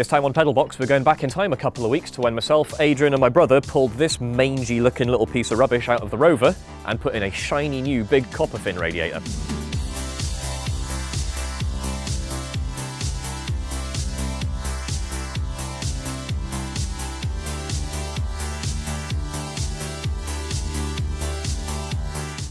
This time on Pedalbox, we're going back in time a couple of weeks to when myself, Adrian and my brother pulled this mangy looking little piece of rubbish out of the Rover and put in a shiny new big copper fin radiator.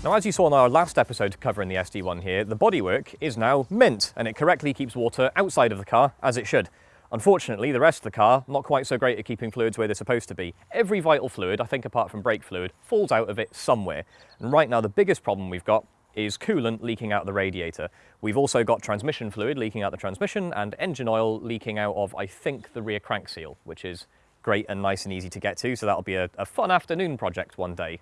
Now as you saw in our last episode covering the SD1 here, the bodywork is now mint and it correctly keeps water outside of the car as it should. Unfortunately, the rest of the car, not quite so great at keeping fluids where they're supposed to be. Every vital fluid, I think apart from brake fluid, falls out of it somewhere. And right now the biggest problem we've got is coolant leaking out of the radiator. We've also got transmission fluid leaking out the transmission and engine oil leaking out of, I think, the rear crank seal, which is great and nice and easy to get to. So that'll be a, a fun afternoon project one day.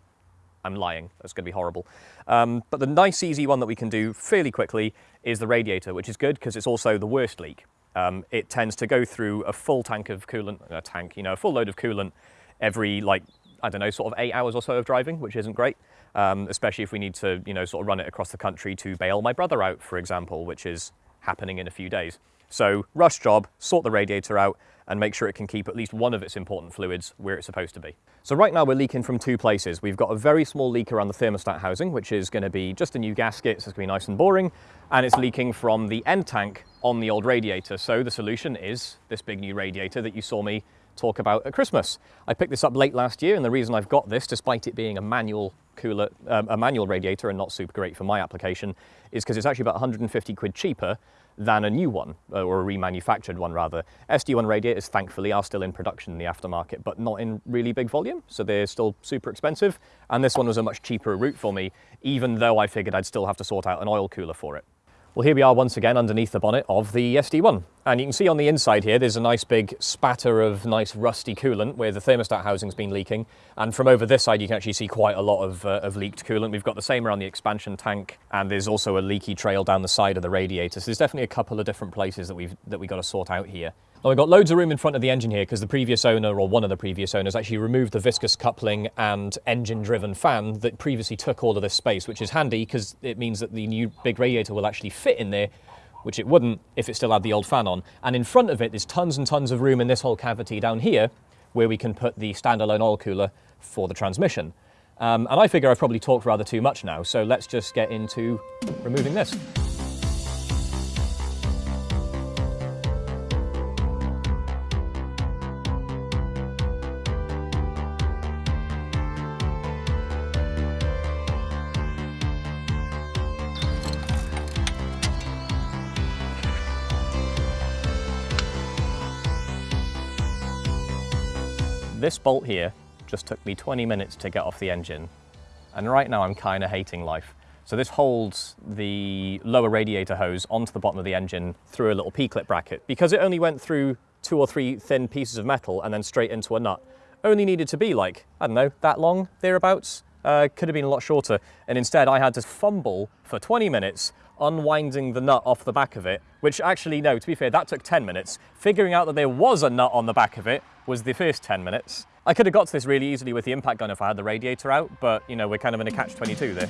I'm lying, that's going to be horrible. Um, but the nice easy one that we can do fairly quickly is the radiator, which is good because it's also the worst leak. Um, it tends to go through a full tank of coolant, a tank, you know, a full load of coolant every like, I don't know, sort of eight hours or so of driving, which isn't great. Um, especially if we need to, you know, sort of run it across the country to bail my brother out, for example, which is happening in a few days. So rush job, sort the radiator out and make sure it can keep at least one of its important fluids where it's supposed to be. So right now we're leaking from two places. We've got a very small leak around the thermostat housing, which is going to be just a new gasket, so it's going to be nice and boring, and it's leaking from the end tank on the old radiator. So the solution is this big new radiator that you saw me talk about at Christmas. I picked this up late last year, and the reason I've got this, despite it being a manual cooler, um, a manual radiator and not super great for my application, is because it's actually about 150 quid cheaper than a new one, uh, or a remanufactured one rather. SD1 radiators, thankfully, are still in production in the aftermarket, but not in really big volume, so they're still super expensive. And this one was a much cheaper route for me, even though I figured I'd still have to sort out an oil cooler for it. Well, here we are once again underneath the bonnet of the SD1. And you can see on the inside here, there's a nice big spatter of nice rusty coolant where the thermostat housing's been leaking. And from over this side, you can actually see quite a lot of, uh, of leaked coolant. We've got the same around the expansion tank, and there's also a leaky trail down the side of the radiator. So there's definitely a couple of different places that we've that we got to sort out here. Now we've got loads of room in front of the engine here because the previous owner, or one of the previous owners, actually removed the viscous coupling and engine-driven fan that previously took all of this space, which is handy because it means that the new big radiator will actually fit in there, which it wouldn't if it still had the old fan on. And in front of it, there's tons and tons of room in this whole cavity down here where we can put the standalone oil cooler for the transmission. Um, and I figure I've probably talked rather too much now, so let's just get into removing this. This bolt here just took me 20 minutes to get off the engine. And right now I'm kind of hating life. So this holds the lower radiator hose onto the bottom of the engine through a little P-clip bracket. Because it only went through two or three thin pieces of metal and then straight into a nut, only needed to be like, I don't know, that long, thereabouts. Uh, could have been a lot shorter. And instead I had to fumble for 20 minutes unwinding the nut off the back of it, which actually, no, to be fair, that took 10 minutes. Figuring out that there was a nut on the back of it was the first 10 minutes. I could have got to this really easily with the impact gun if I had the radiator out, but you know, we're kind of in a catch-22 there.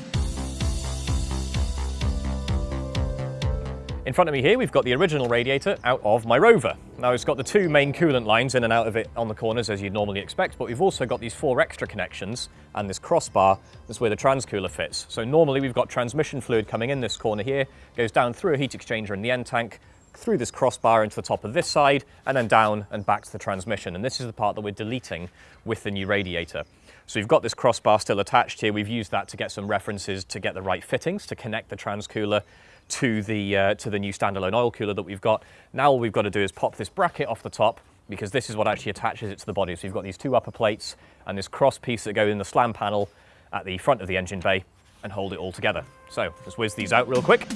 In front of me here, we've got the original radiator out of my Rover. Now it's got the two main coolant lines in and out of it on the corners as you'd normally expect, but we've also got these four extra connections and this crossbar, that's where the transcooler fits. So normally we've got transmission fluid coming in this corner here, goes down through a heat exchanger in the end tank, through this crossbar into the top of this side, and then down and back to the transmission. And this is the part that we're deleting with the new radiator. So we've got this crossbar still attached here. We've used that to get some references to get the right fittings to connect the transcooler to the, uh, to the new standalone oil cooler that we've got. Now all we've got to do is pop this bracket off the top because this is what actually attaches it to the body. So you've got these two upper plates and this cross piece that go in the slam panel at the front of the engine bay and hold it all together. So let's whiz these out real quick.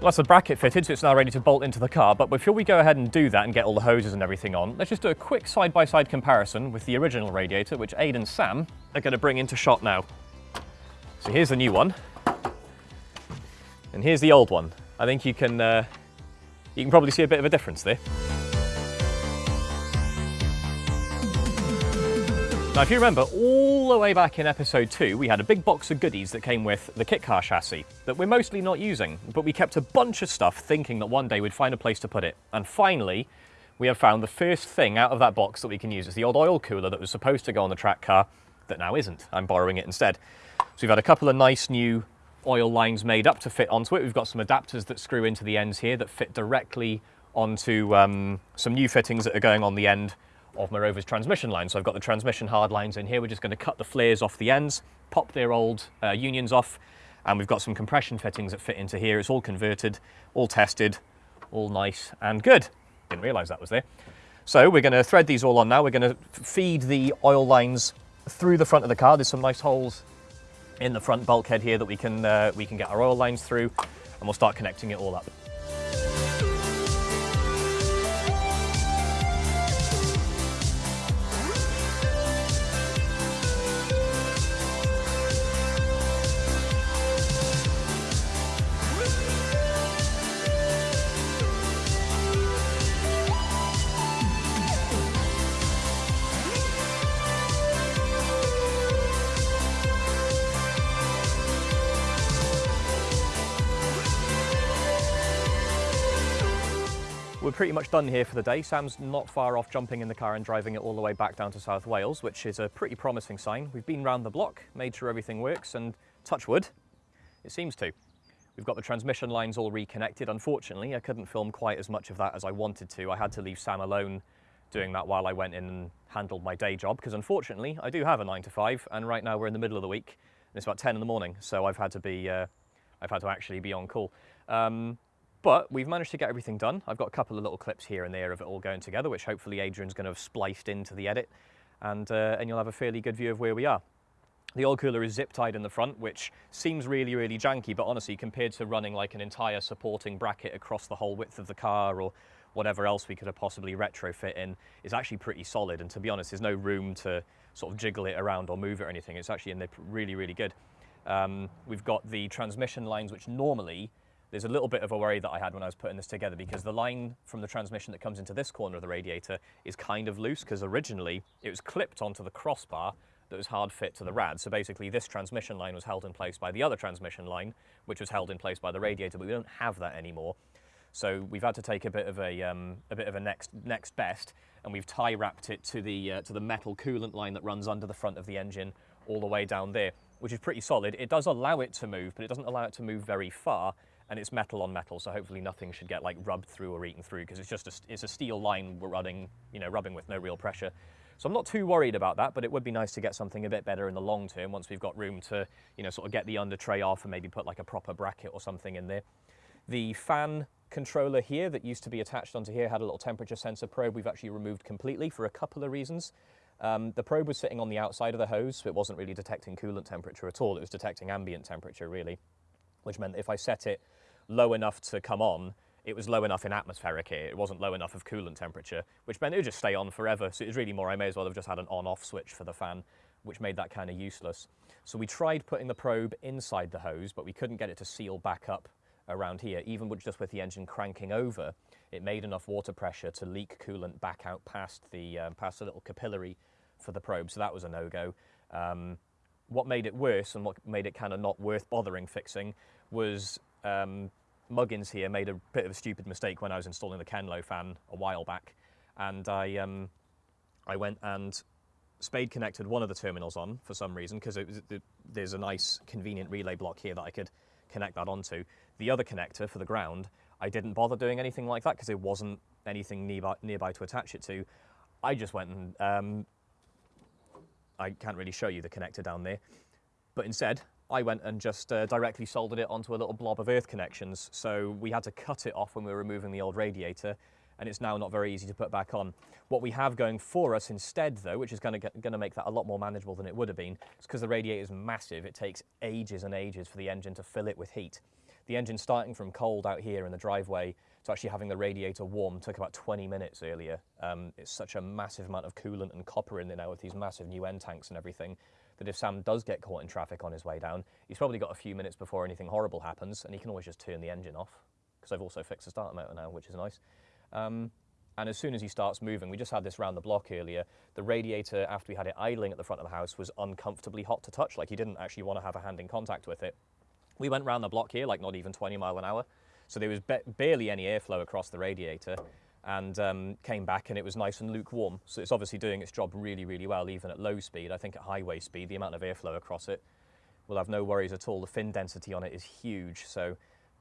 Well, that's the bracket fitted, so it's now ready to bolt into the car. But before we go ahead and do that and get all the hoses and everything on, let's just do a quick side-by-side -side comparison with the original radiator, which Aid and Sam are going to bring into shot now. So here's the new one, and here's the old one. I think you can, uh, you can probably see a bit of a difference there. Now, if you remember, all the way back in episode 2, we had a big box of goodies that came with the kit car chassis that we're mostly not using, but we kept a bunch of stuff thinking that one day we'd find a place to put it. And finally, we have found the first thing out of that box that we can use. It's the old oil cooler that was supposed to go on the track car that now isn't. I'm borrowing it instead. So we've had a couple of nice new oil lines made up to fit onto it. We've got some adapters that screw into the ends here that fit directly onto um, some new fittings that are going on the end of my Rover's transmission line. So I've got the transmission hard lines in here. We're just going to cut the flares off the ends, pop their old uh, unions off, and we've got some compression fittings that fit into here. It's all converted, all tested, all nice and good. Didn't realise that was there. So we're going to thread these all on now. We're going to feed the oil lines through the front of the car. There's some nice holes in the front bulkhead here that we can, uh, we can get our oil lines through, and we'll start connecting it all up. We're pretty much done here for the day. Sam's not far off jumping in the car and driving it all the way back down to South Wales, which is a pretty promising sign. We've been round the block, made sure everything works, and touch wood, it seems to. We've got the transmission lines all reconnected. Unfortunately, I couldn't film quite as much of that as I wanted to. I had to leave Sam alone doing that while I went in and handled my day job, because unfortunately, I do have a nine to five, and right now we're in the middle of the week, and it's about 10 in the morning, so I've had to be, uh, I've had to actually be on call. Um, but we've managed to get everything done. I've got a couple of little clips here and there of it all going together, which hopefully Adrian's going to have spliced into the edit, and, uh, and you'll have a fairly good view of where we are. The oil cooler is zip tied in the front, which seems really, really janky, but honestly, compared to running like an entire supporting bracket across the whole width of the car or whatever else we could have possibly retrofit in, is actually pretty solid. And to be honest, there's no room to sort of jiggle it around or move it or anything. It's actually in there really, really good. Um, we've got the transmission lines, which normally there's a little bit of a worry that I had when I was putting this together because the line from the transmission that comes into this corner of the radiator is kind of loose because originally it was clipped onto the crossbar that was hard fit to the rad. So basically this transmission line was held in place by the other transmission line, which was held in place by the radiator, but we don't have that anymore. So we've had to take a bit of a, um, a bit of a next, next best, and we've tie wrapped it to the, uh, to the metal coolant line that runs under the front of the engine all the way down there, which is pretty solid. It does allow it to move, but it doesn't allow it to move very far, and it's metal on metal, so hopefully nothing should get like rubbed through or eaten through because it's just a, it's a steel line we're running, you know, rubbing with no real pressure. So I'm not too worried about that, but it would be nice to get something a bit better in the long term once we've got room to, you know, sort of get the under tray off and maybe put like a proper bracket or something in there. The fan controller here that used to be attached onto here had a little temperature sensor probe we've actually removed completely for a couple of reasons. Um, the probe was sitting on the outside of the hose, so it wasn't really detecting coolant temperature at all. It was detecting ambient temperature, really, which meant if I set it low enough to come on, it was low enough in atmospheric here, It wasn't low enough of coolant temperature, which meant it would just stay on forever. So it was really more, I may as well have just had an on-off switch for the fan, which made that kind of useless. So we tried putting the probe inside the hose, but we couldn't get it to seal back up around here. Even with just with the engine cranking over, it made enough water pressure to leak coolant back out past the, um, past the little capillary for the probe. So that was a no-go. Um, what made it worse and what made it kind of not worth bothering fixing was um, Muggins here made a bit of a stupid mistake when I was installing the Kenlowe fan a while back, and I um, I went and spade connected one of the terminals on for some reason because there's a nice convenient relay block here that I could connect that onto. The other connector for the ground, I didn't bother doing anything like that because there wasn't anything nearby, nearby to attach it to. I just went and um, I can't really show you the connector down there, but instead I went and just uh, directly soldered it onto a little blob of earth connections. So we had to cut it off when we were removing the old radiator and it's now not very easy to put back on. What we have going for us instead though, which is going to make that a lot more manageable than it would have been, is because the radiator is massive, it takes ages and ages for the engine to fill it with heat. The engine starting from cold out here in the driveway to actually having the radiator warm took about 20 minutes earlier. Um, it's such a massive amount of coolant and copper in there now with these massive new end tanks and everything that if Sam does get caught in traffic on his way down, he's probably got a few minutes before anything horrible happens, and he can always just turn the engine off, because I've also fixed the starter motor now, which is nice. Um, And as soon as he starts moving, we just had this round the block earlier, the radiator, after we had it idling at the front of the house, was uncomfortably hot to touch. Like he didn't actually want to have a hand in contact with it. We went round the block here, like not even 20 mile an hour. So there was barely any airflow across the radiator and um, came back and it was nice and lukewarm. So it's obviously doing its job really, really well, even at low speed. I think at highway speed, the amount of airflow across it will have no worries at all. The fin density on it is huge. So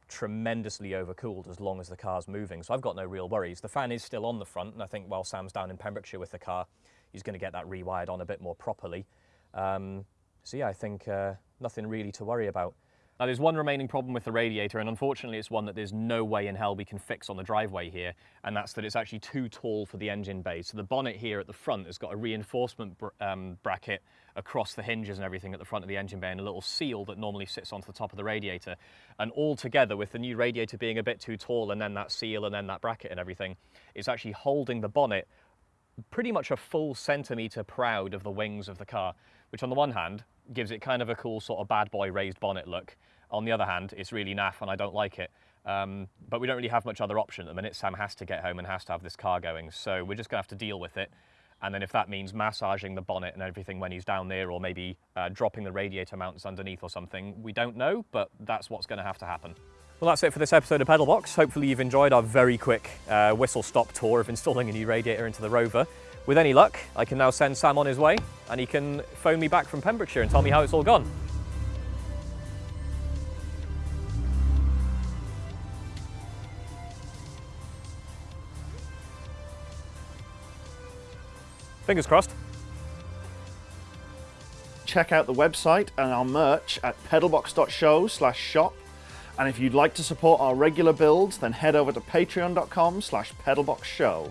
tremendously overcooled as long as the car's moving. So I've got no real worries. The fan is still on the front, and I think while Sam's down in Pembrokeshire with the car, he's going to get that rewired on a bit more properly. Um, so yeah, I think uh, nothing really to worry about. Now there's one remaining problem with the radiator and unfortunately it's one that there's no way in hell we can fix on the driveway here and that's that it's actually too tall for the engine bay. So the bonnet here at the front has got a reinforcement br um, bracket across the hinges and everything at the front of the engine bay and a little seal that normally sits onto the top of the radiator. And all together with the new radiator being a bit too tall and then that seal and then that bracket and everything, it's actually holding the bonnet pretty much a full centimetre proud of the wings of the car, which on the one hand gives it kind of a cool sort of bad boy raised bonnet look. On the other hand, it's really naff and I don't like it. Um, but we don't really have much other option at the minute. Sam has to get home and has to have this car going. So we're just gonna have to deal with it. And then if that means massaging the bonnet and everything when he's down there or maybe uh, dropping the radiator mounts underneath or something, we don't know, but that's what's gonna have to happen. Well, that's it for this episode of Pedalbox. Hopefully you've enjoyed our very quick uh, whistle-stop tour of installing a new radiator into the Rover. With any luck, I can now send Sam on his way and he can phone me back from Pembrokeshire and tell me how it's all gone. Fingers crossed. Check out the website and our merch at pedalbox.show slash shop. And if you'd like to support our regular builds, then head over to patreon.com slash pedalboxshow.